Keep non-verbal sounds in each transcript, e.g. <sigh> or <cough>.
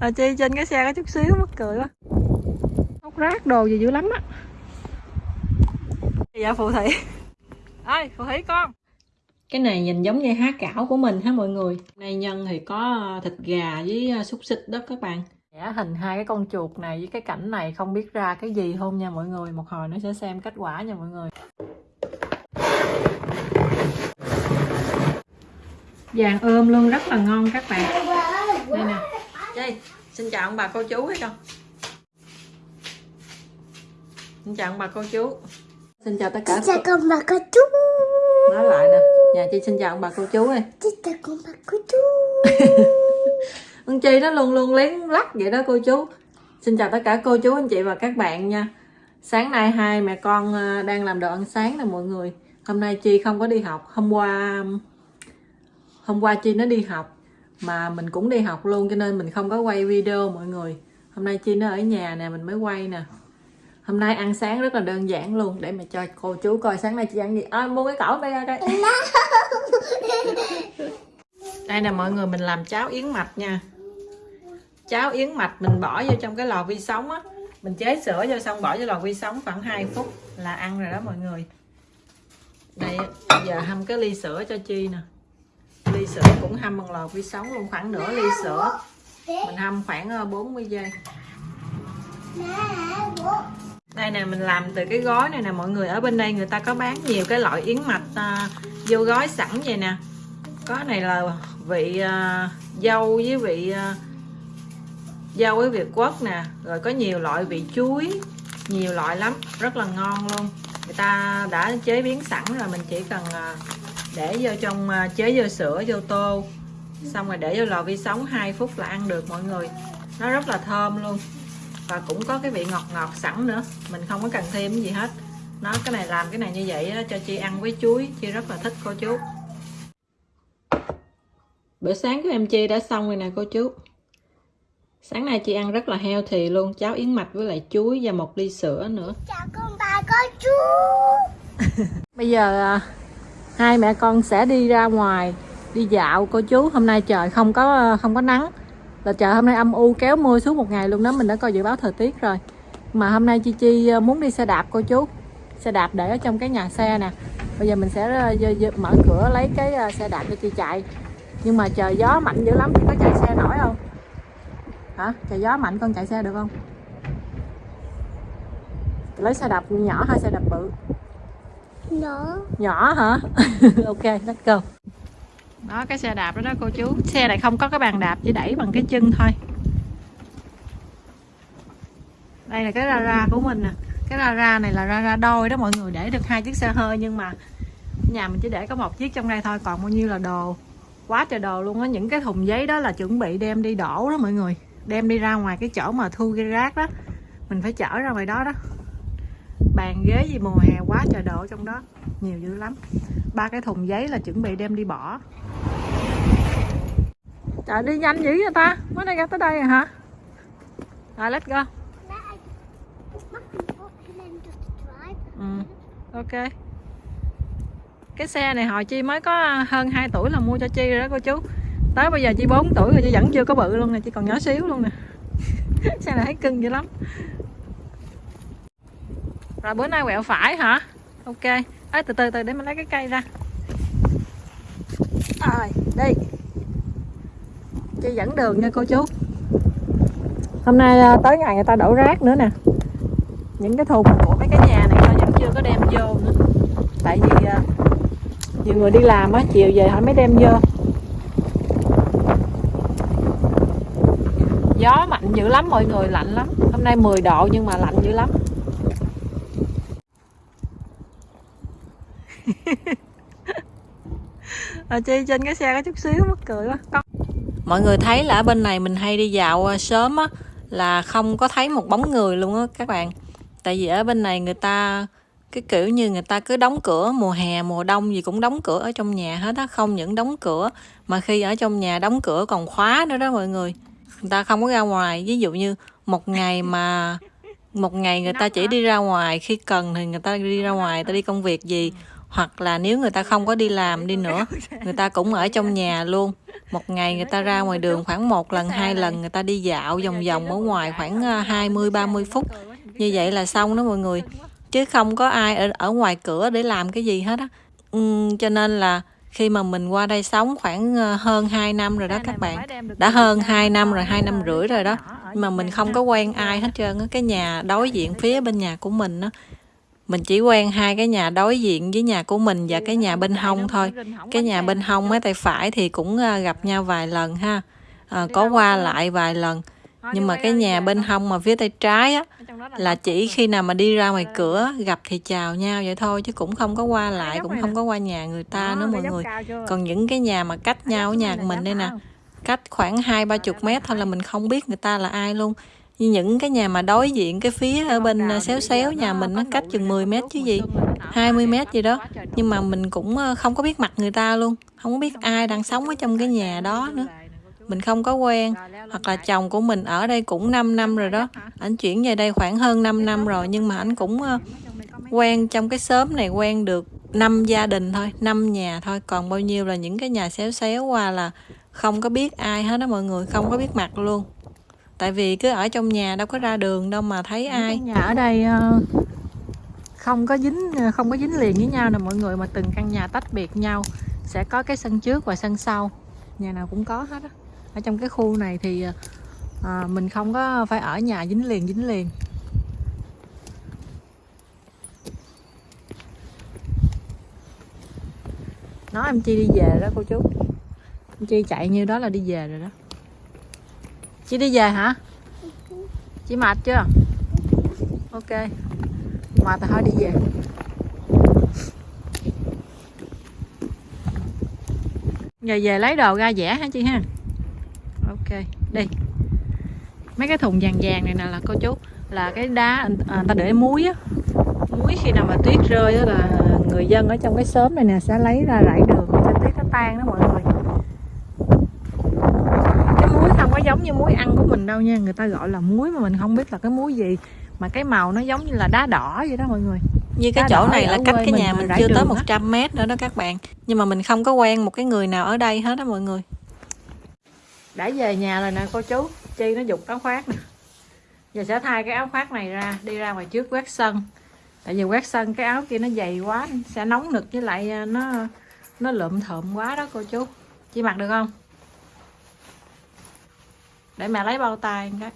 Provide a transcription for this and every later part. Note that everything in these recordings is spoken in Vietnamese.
à, chi trên cái xe có chút xíu mắc cười quá. Hút rác đồ gì dữ lắm á. Dạ phù thủy ơi phù thủy con. Cái này nhìn giống như há cảo của mình ha mọi người? Này nhân thì có thịt gà với à, xúc xích đó các bạn. Vẽ hình hai cái con chuột này với cái cảnh này không biết ra cái gì không nha mọi người. Một hồi nó sẽ xem kết quả nha mọi người. Vàng ươm luôn rất là ngon các bạn. Đây nè Chi, xin chào ông bà cô chú hết không xin chào ông bà cô chú. Xin chào tất cả Chào con bà cô chú. Nói lại nè. Nhà chị xin chào ông bà cô chú ơi Chào con bà cô chú. <laughs> Con chi nó luôn luôn lén lắc vậy đó cô chú. Xin chào tất cả cô chú anh chị và các bạn nha. Sáng nay hai mẹ con à, đang làm đồ ăn sáng nè mọi người. Hôm nay chi không có đi học. Hôm qua hôm qua chi nó đi học mà mình cũng đi học luôn cho nên mình không có quay video mọi người. Hôm nay chi nó ở nhà nè mình mới quay nè. Hôm nay ăn sáng rất là đơn giản luôn để mà cho cô chú coi sáng nay chị ăn gì. À, mua cái cẩu đây ra đây <laughs> đây nè mọi người mình làm cháo yến mạch nha. Cháo yến mạch mình bỏ vô trong cái lò vi sóng á. Mình chế sữa vô xong bỏ vô lò vi sóng khoảng 2 phút là ăn rồi đó mọi người. Đây giờ hâm cái ly sữa cho chi nè ly sữa cũng hâm bằng lò vi sóng luôn khoảng nửa ly sữa. Mình hâm khoảng ờ, 40 giây. Đây nè mình làm từ cái gói này nè. Mọi người ở bên đây người ta có bán nhiều cái loại yến mạch à, vô gói sẵn vậy nè. Có này là vị à, dâu với vị à, dâu với việt quất nè. Rồi có nhiều loại vị chuối nhiều loại lắm. Rất là ngon luôn. Người ta đã chế biến sẵn rồi mình chỉ cần à, để vô trong à, chế vô sữa vô tô. Xong rồi để vô lò vi sóng 2 phút là ăn được mọi người. Nó rất là thơm luôn. Và cũng có cái vị ngọt ngọt sẵn nữa. Mình không có cần thêm cái gì hết. Nó cái này làm cái này như vậy á, cho chi ăn với chuối. Chi rất là thích cô chú. Bữa sáng của em chi đã xong rồi nè cô chú. Sáng nay chị ăn rất là healthy luôn. Cháo yến mạch với lại chuối và một ly sữa nữa. Chào con bà cô chú. <laughs> Bây giờ à, hai mẹ con sẽ đi ra ngoài, đi dạo. Cô chú, hôm nay trời không có không có nắng. Là trời hôm nay âm u, kéo mưa suốt một ngày luôn đó. Mình đã coi dự báo thời tiết rồi. Mà hôm nay chi chi ờ, muốn đi xe đạp, cô chú. Xe đạp để ở trong cái nhà xe nè. Bây giờ mình sẽ ờ, mở cửa lấy cái ờ, xe đạp cho chi chạy. Nhưng mà trời gió mạnh dữ lắm. Có chạy xe nổi không? Hả? Trời gió mạnh con chạy xe được không? Lấy xe đạp nhỏ hay xe đạp bự? Nó nhỏ hả? <laughs> Ok let's go. Đó cái xe đạp đó đó cô chú. Xe này không có cái bàn đạp chỉ đẩy bằng cái chân thôi. Đây là cái ra ra của mình nè. Cái ra ra này là ra ra đôi đó mọi người để được hai chiếc xe hơi nhưng mà nhà mình chỉ để có một chiếc trong đây thôi còn bao nhiêu là đồ? Quá trời đồ luôn á. Những cái thùng giấy đó là chuẩn bị đem đi đổ đó mọi người. Đem đi ra ngoài cái chỗ mà thu ghi rác đó. Mình phải chở ra ngoài đó đó bàn ghế gì mùa hè quá trời đổ trong đó. Nhiều dữ lắm. Ba cái thùng giấy là chuẩn bị đem đi bỏ. Trời, đi nhanh dữ vậy ta? Mới đây ra tới đây rồi hả? Rồi, let's go. Ừ. ok. Cái xe này hồi chi mới có hơn 2 tuổi là mua cho chi rồi đó, cô chú. Tới bây giờ chi 4 tuổi rồi, chi vẫn chưa có bự luôn nè, Chi còn nhỏ xíu luôn nè. <laughs> Xe này thấy cưng dữ lắm rồi bữa nay quẹo phải hả? Ok. Ấy từ từ từ để mình lấy cái cây ra. À, rồi đi chị dẫn đường nha, cô chú. Hôm nay à, tới ngày người ta đổ rác nữa nè. Những cái thùng của mấy cái nhà này ta vẫn chưa có đem vô nữa. Tại vì nhiều người đi làm á, chiều về họ mới đem vô. Gió mạnh dữ lắm, mọi người lạnh lắm. Hôm nay 10 độ nhưng mà lạnh dữ lắm. Ở chi trên cái xe có chút xíu mắc cười quá. Con- mọi người thấy là ở bên này mình hay đi dạo à, sớm á là không có thấy một bóng người luôn á các bạn. Tại vì ở bên này người ta cái kiểu như người ta cứ đóng cửa mùa hè mùa đông gì cũng đóng cửa ở trong nhà hết á không những đóng cửa mà khi ở trong nhà đóng cửa còn khóa nữa đó mọi người. Người ta không có ra ngoài ví dụ như một ngày mà một ngày người ta chỉ đi ra ngoài khi cần thì người ta đi ra ngoài người ta đi công việc gì hoặc là nếu người ta không có đi làm đi nữa người ta cũng ở trong nhà luôn. Một ngày người ta ra ngoài đường khoảng một lần hai lần người ta đi dạo vòng vòng ở ngoài khoảng ờ, 20 30 phút. Như vậy là xong đó mọi người. Chứ không có ai ở, ở ngoài cửa để làm cái gì hết á. Ừ, cho nên là khi mà mình qua đây sống khoảng ờ, hơn 2 năm rồi đó các bạn. Đã hơn 2 năm rồi hai năm rưỡi rồi đó. Mà mình không có quen ai hết trơn cái nhà đối diện phía bên nhà của mình đó mình chỉ quen hai cái nhà đối diện với nhà của mình và cái nhà bên hông thôi. cái nhà bên hông mấy tay phải thì cũng ờ, gặp nhau vài lần ha. À, có qua lại vài lần. Nhưng mà cái nhà bên hông mà phía tay trái á là chỉ khi nào mà đi ra ngoài cửa gặp thì chào nhau vậy thôi chứ cũng không có qua lại cũng không có qua nhà người ta nữa mọi người. còn những cái nhà mà cách nhau ở nhà của mình đây nè cách khoảng hai ba chục mét thôi là mình không biết người ta là ai luôn như những cái nhà mà đối diện cái phía ở bên à, xéo xéo nhà mình nó cách chừng 10 mét chứ gì? 20 mét gì đó. nhưng mà mình cũng ờ, không có biết mặt người ta luôn không có biết ai đang sống ở trong cái nhà đó nữa. mình không có quen. Hoặc là chồng của mình ở đây cũng 5 năm rồi đó. anh chuyển về đây khoảng hơn 5 năm rồi nhưng mà anh cũng ờ, quen trong cái xóm này quen được năm gia đình thôi năm nhà thôi. Còn bao nhiêu là những cái nhà xéo xéo qua là không có biết ai hết đó mọi người không có biết mặt luôn tại vì cứ ở trong nhà đâu có ra đường đâu mà thấy ai. nhà ở đây ờ, không có dính ờ, không có dính liền với nhau nè mọi người mà từng căn nhà tách biệt nhau sẽ có cái sân trước và sân sau. Nhà nào cũng có hết á. Ở trong cái khu này thì à, mình không có phải ở nhà dính liền dính liền. Nói em chi đi về đó cô chú. Em chi chạy như đó là đi về rồi đó chị đi về hả? Chị mệt chưa? Ok. Mệt thì thôi đi về. Giờ về lấy đồ ra vẽ hả chị ha? Ok đi. Mấy cái thùng vàng vàng này nè là cô chú là cái đá à, người ta để muối á. Muối khi nào mà tuyết rơi đó là người dân ở trong cái xóm này nè sẽ lấy ra rải đường cho tuyết nó tan đó mọi người cái muối không có giống như muối ăn của mình đâu nha. Người ta gọi là muối mà mình không biết là cái muối gì. Mà cái màu nó giống như là đá đỏ vậy đó mọi người. Như cái chỗ này là cách cái nhà mình, chưa tới 100 mét nữa đó các bạn. Nhưng mà mình không có quen một cái người nào ở đây hết đó mọi người. Đã về nhà rồi nè cô chú. Chi nó dục áo khoác nè. Giờ sẽ thay cái áo khoác này ra đi ra ngoài trước quét sân. Tại vì quét sân cái áo kia nó dày quá sẽ nóng nực với lại à, nó nó lượm thượm quá đó cô chú. Chị mặc được không để mẹ lấy bao tay cái.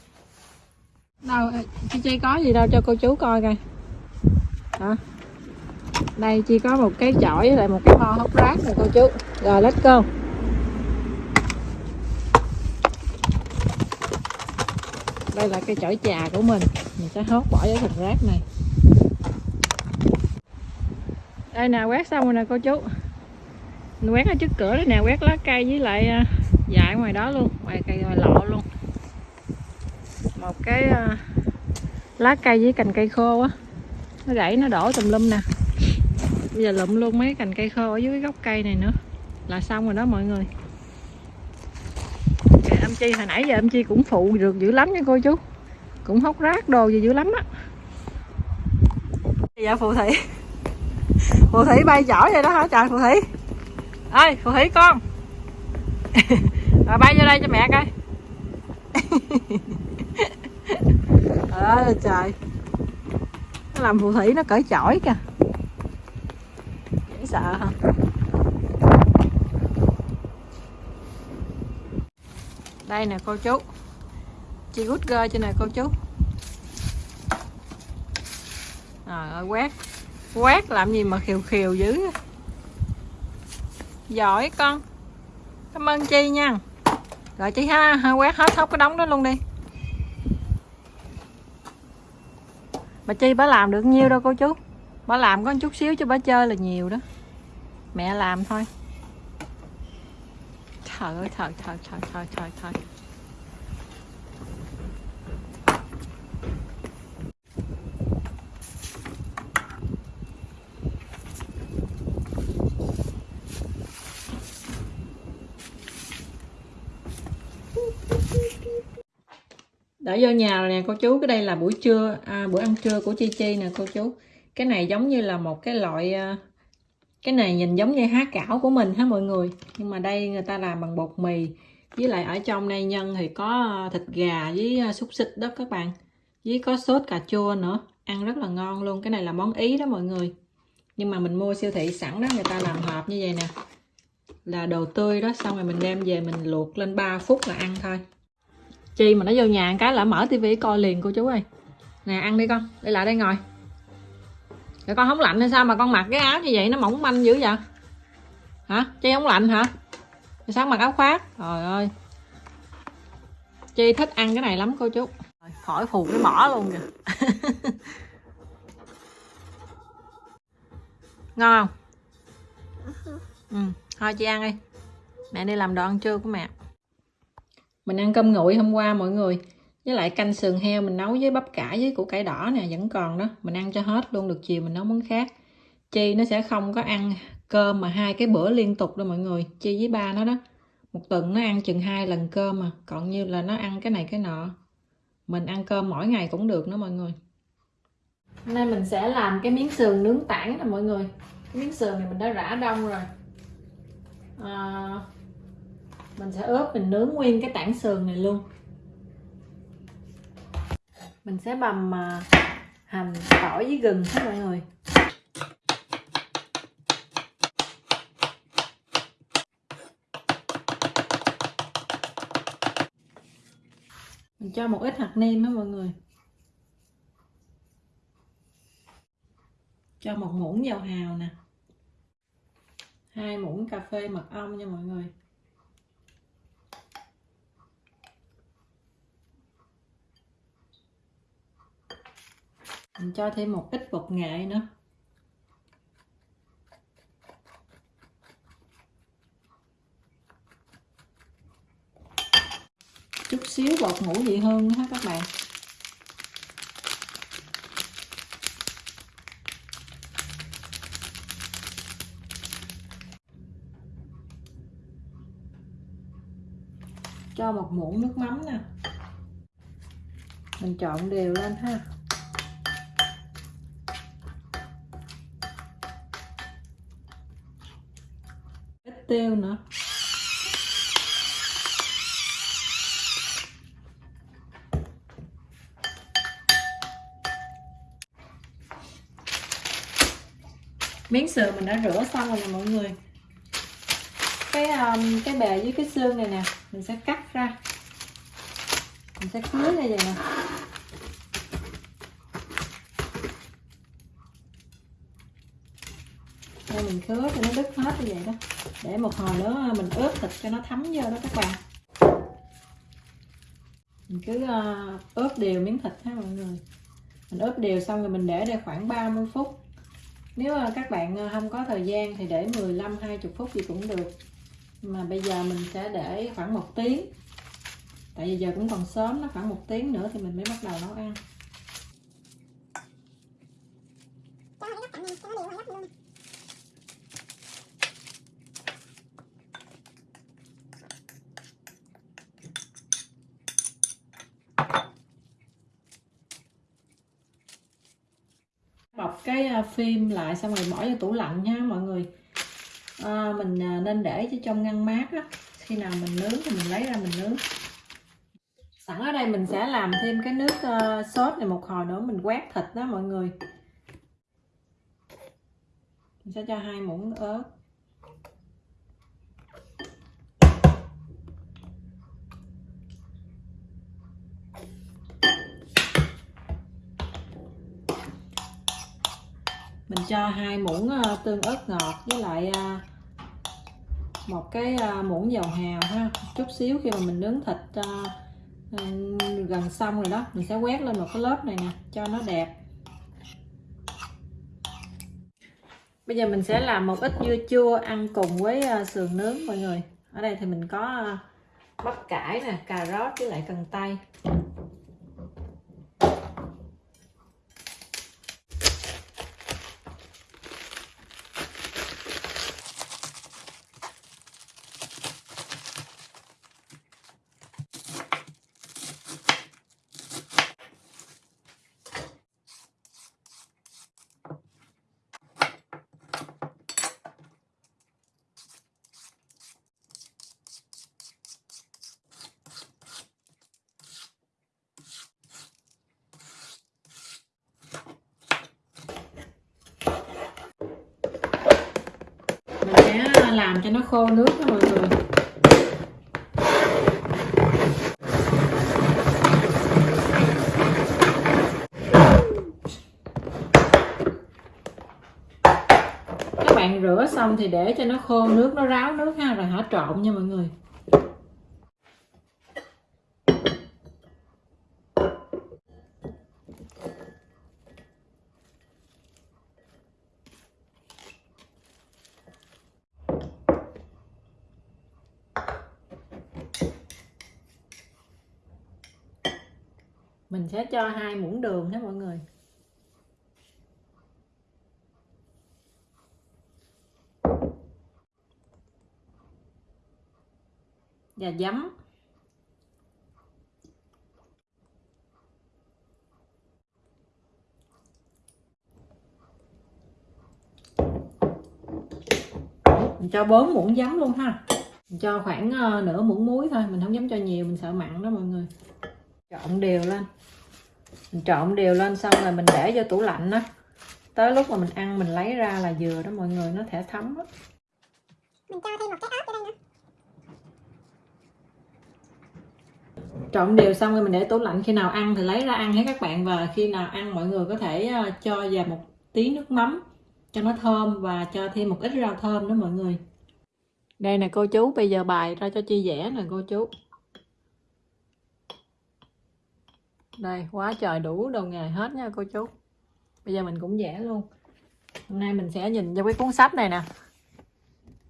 Đâu, chị chi có gì đâu, cho cô chú coi coi. Hả đây chỉ có một cái chổi với lại một cái mo hốc rác nè, cô chú. Rồi, let's go. Đây là cây chổi trà của mình. Mình sẽ hốt bỏ vào thùng rác này. Đây nè, quét xong rồi nè, cô chú. Mình quét ở trước cửa đây nè, quét lá cây với lại à, dại ngoài đó luôn. Ngoài cây, ngoài lộ một cái ờ, lá cây với cành cây khô á. Nó gãy, nó đổ tùm lum nè. Bây giờ lụm luôn mấy cành cây khô ở dưới gốc cây này nữa. Là xong rồi đó mọi người. Em chi hồi nãy giờ em chi cũng phụ được dữ lắm nha cô chú. Cũng hốc rác đồ gì dữ lắm á. Dạ phù thủy. Phù thủy bay giỏi vậy đó hả? Trời, phù thủy. Ơi phù thủy con. <laughs> Rồi bay vô đây cho mẹ coi. <laughs> ơi trời. Nó làm phù thủy nó cởi chổi kìa. Dễ sợ hả? Đây nè cô chú. Chị gút gơ cho nè cô chú. Trời ơi quét. Quét làm gì mà khiều khiều dữ giỏi con. Cảm ơn chi nha. Rồi chị ha, ha quét hết hết cái đống đó luôn đi. Bà chi bà làm được nhiêu đâu cô chú? Bà làm có chút xíu cho bà chơi là nhiều đó. Mẹ làm thôi. Trời ơi trời trời trời trời trời trời đã vô nhà rồi nè cô chú cái đây là buổi trưa. À, bữa ăn trưa của chi chi nè cô chú. Cái này giống như là một cái loại à, cái này nhìn giống như há cảo của mình hả mọi người? Nhưng mà đây người ta làm bằng bột mì. Với lại ở trong đây nhân thì có à, thịt gà với à, xúc xích đó các bạn. Với có sốt cà chua nữa. Ăn rất là ngon luôn. Cái này là món ý đó mọi người. Nhưng mà mình mua siêu thị sẵn đó người ta làm hộp như vậy nè. Là đồ tươi đó xong rồi mình đem về mình luộc lên 3 phút là ăn thôi chi mà nó vô nhà cái là mở tivi coi liền cô chú ơi. Nè, ăn đi con đi lại đây ngồi. Rồi con không lạnh hay sao mà con mặc cái áo như vậy nó mỏng manh dữ vậy? Hả? Chi không lạnh hả? Rồi sao mặc áo khoác? Trời ơi. Chi thích ăn cái này lắm cô chú. Khỏi phù cái mỏ luôn kìa. <laughs> Ngon không? Ừ thôi chị ăn đi. Mẹ đi làm đồ ăn trưa của mẹ mình ăn cơm nguội hôm qua mọi người. Với lại canh sườn heo mình nấu với bắp cải với củ cải đỏ nè vẫn còn đó. Mình ăn cho hết luôn được chiều mình nấu món khác. Chi nó sẽ không có ăn cơm mà hai cái bữa liên tục đâu mọi người. Chi với ba nó đó. Một tuần nó ăn chừng hai lần cơm mà. Còn như là nó ăn cái này cái nọ. Mình ăn cơm mỗi ngày cũng được nữa mọi người. Hôm nay mình sẽ làm cái miếng sườn nướng tảng nè mọi người. Cái miếng sườn này mình đã rã đông rồi. À, mình sẽ ướp mình nướng nguyên cái tảng sườn này luôn. Mình sẽ bầm à, hành tỏi với gừng hết mọi người. Mình cho một ít hạt nêm hết mọi người. Cho một muỗng dầu hào nè. Hai muỗng cà phê mật ong nha mọi người. Mình cho thêm một ít bột nghệ nữa. Chút xíu bột ngũ vị hương ha các bạn. Cho một muỗng nước mắm nè. Mình trộn đều lên ha. Tiêu nữa. Miếng sườn mình đã rửa xong rồi nè mọi người. Cái um, cái bề dưới cái xương này nè mình sẽ cắt ra. Mình sẽ cưới ra vậy nè. Mình khứa cho nó đứt hết như vậy đó. Để một hồi nữa mình ướp thịt cho nó thấm vô đó các bạn. Mình cứ ờ, ướp đều miếng thịt ha mọi người. Mình ướp đều xong rồi mình để đây khoảng 30 phút. Nếu ờ, các bạn ờ, không có thời gian thì để 15 20 phút gì cũng được. Mà bây giờ mình sẽ để khoảng một tiếng. Tại vì giờ cũng còn sớm, nó khoảng một tiếng nữa thì mình mới bắt đầu nấu ăn. Cái à, phim lại xong rồi bỏ vô tủ lạnh nha mọi người. À, mình à, nên để cho trong ngăn mát á khi nào mình nướng thì mình lấy ra mình nướng. Sẵn ở đây mình sẽ làm thêm cái nước uh, sốt này một hồi nữa mình quét thịt đó mọi người. Mình sẽ cho hai muỗng ớt. Mình cho hai muỗng ờ, tương ớt ngọt với lại ờ, một cái ờ, muỗng dầu hào ha. Chút xíu khi mà mình nướng thịt gần xong rồi đó, mình sẽ quét lên một cái lớp này nè, cho nó đẹp. Bây giờ mình sẽ làm một ít dưa chua ăn cùng với sườn nướng, mọi người. Ở đây thì mình có bắp cải nè, cà rốt với lại cần tây. Làm cho nó khô nước đó mọi người. Các bạn rửa xong thì để cho nó khô nước, nó ráo nước ha, rồi hả, trộn nha mọi người. Mình sẽ cho hai muỗng đường nha mọi người. Và giấm. Mình cho 4 muỗng giấm luôn ha. Mình cho khoảng ờ, nửa muỗng muối thôi, mình không dám cho nhiều, mình sợ mặn đó mọi người. Trộn đều lên mình trộn đều lên xong rồi mình để vô tủ lạnh đó tới lúc mà mình ăn mình lấy ra là vừa đó mọi người nó thể thấm đó. Mình cho thêm một cái ớt vô đây nữa. trộn đều xong rồi mình để tủ lạnh. Khi nào ăn thì lấy ra ăn hết các bạn. Và khi nào ăn mọi người có thể ờ, cho vào một tí nước mắm cho nó thơm và cho thêm một ít rau thơm đó mọi người. Đây nè cô chú bây giờ bài ra cho chi vẽ nè cô chú đây, quá trời đủ đồ nghề hết nha cô chú. Bây giờ mình cũng vẽ luôn. Hôm nay mình sẽ nhìn vô cái cuốn sách này nè.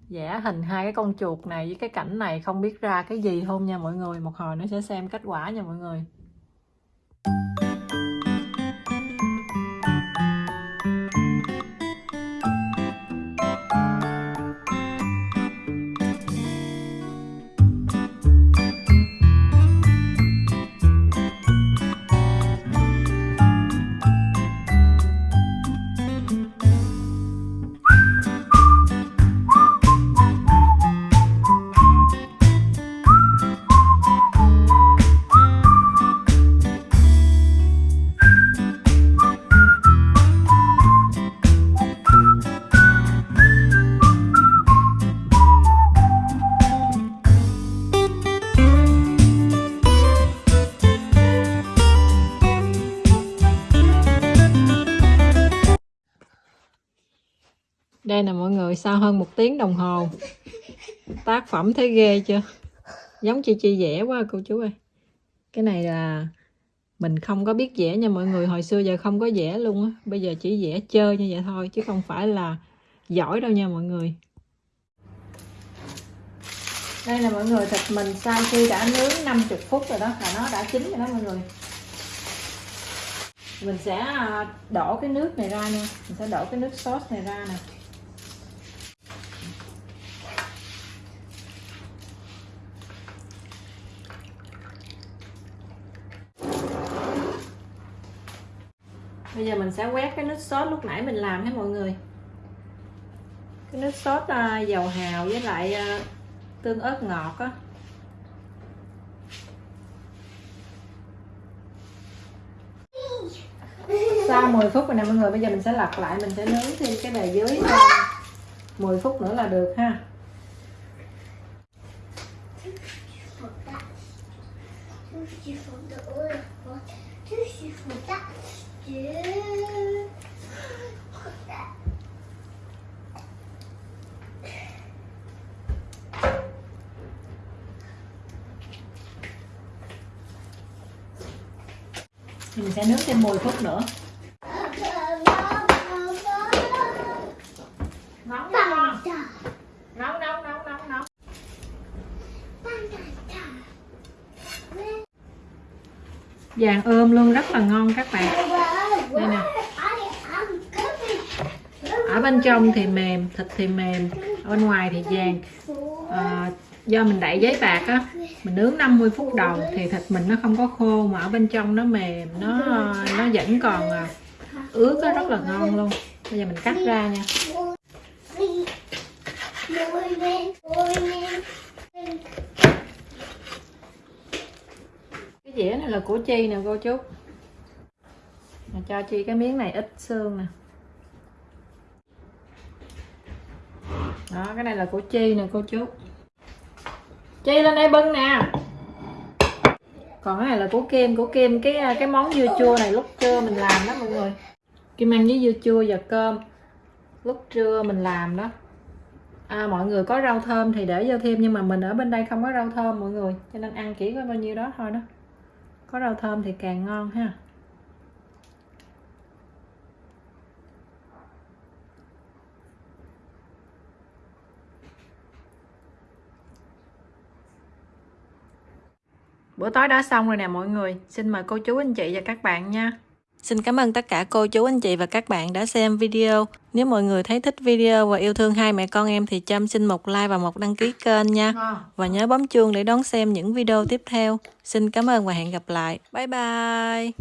Vẽ hình hai cái con chuột này với cái cảnh này không biết ra cái gì không nha mọi người. Một hồi nó sẽ xem kết quả nha mọi người. Đây nè mọi người, sau hơn một tiếng đồng hồ. Tác phẩm thấy ghê chưa? Giống chi chi vẽ quá cô chú ơi. Cái này là mình không có biết vẽ nha mọi người, hồi xưa giờ không có vẽ luôn á. Bây giờ chỉ vẽ chơi như vậy thôi, chứ không phải là giỏi đâu nha mọi người. Đây là mọi người, thịt mình sau khi đã nướng 50 phút rồi đó, là nó đã chín rồi đó mọi người. Mình sẽ à, đổ cái nước này ra nha. Mình sẽ đổ cái nước sốt này ra nè. Bây giờ mình sẽ quét cái nước sốt lúc nãy mình làm hết mọi người. Cái nước sốt uh, dầu hào với lại uh, tương ớt ngọt á. Sau 10 phút rồi nè mọi người bây giờ mình sẽ lật lại mình sẽ nướng thêm cái bề dưới 10 phút nữa là được ha. Mình sẽ nướng thêm 10 phút nữa. Nóng nóng nóng nóng nóng nóng. Vàng ươm luôn rất là ngon các bạn. Đây nè. Ở bên trong thì mềm thịt thì mềm ở bên ngoài thì vàng. À, do mình đậy giấy bạc á mình nướng 50 phút đầu thì thịt mình nó không có khô mà ở bên trong nó mềm, nó nó vẫn còn à, ướt đó rất là ngon luôn. Bây giờ mình cắt ra nha. Cái dĩa này là của chi nè, cô chú. Mà cho chi cái miếng này ít xương nè. Đó, cái này là của chi nè, cô chú chi lên đây bưng nè. Còn cái này là của kem của kem cái à, cái món dưa chua này lúc trưa mình làm đó mọi người. Kim ăn với dưa chua và cơm lúc trưa mình làm đó. À, mọi người có rau thơm thì để vô thêm nhưng mà mình ở bên đây không có rau thơm mọi người cho nên ăn chỉ có bao nhiêu đó thôi đó. Có rau thơm thì càng ngon ha. Bữa tối đã xong rồi nè mọi người. Xin mời cô chú anh chị và các bạn nha. Xin cảm ơn tất cả cô chú anh chị và các bạn đã xem video. Nếu mọi người thấy thích video và yêu thương hai mẹ con em thì Trâm xin một like và một đăng ký kênh nha. Và nhớ bấm chuông để đón xem những video tiếp theo. Xin cảm ơn và hẹn gặp lại. Bye bye.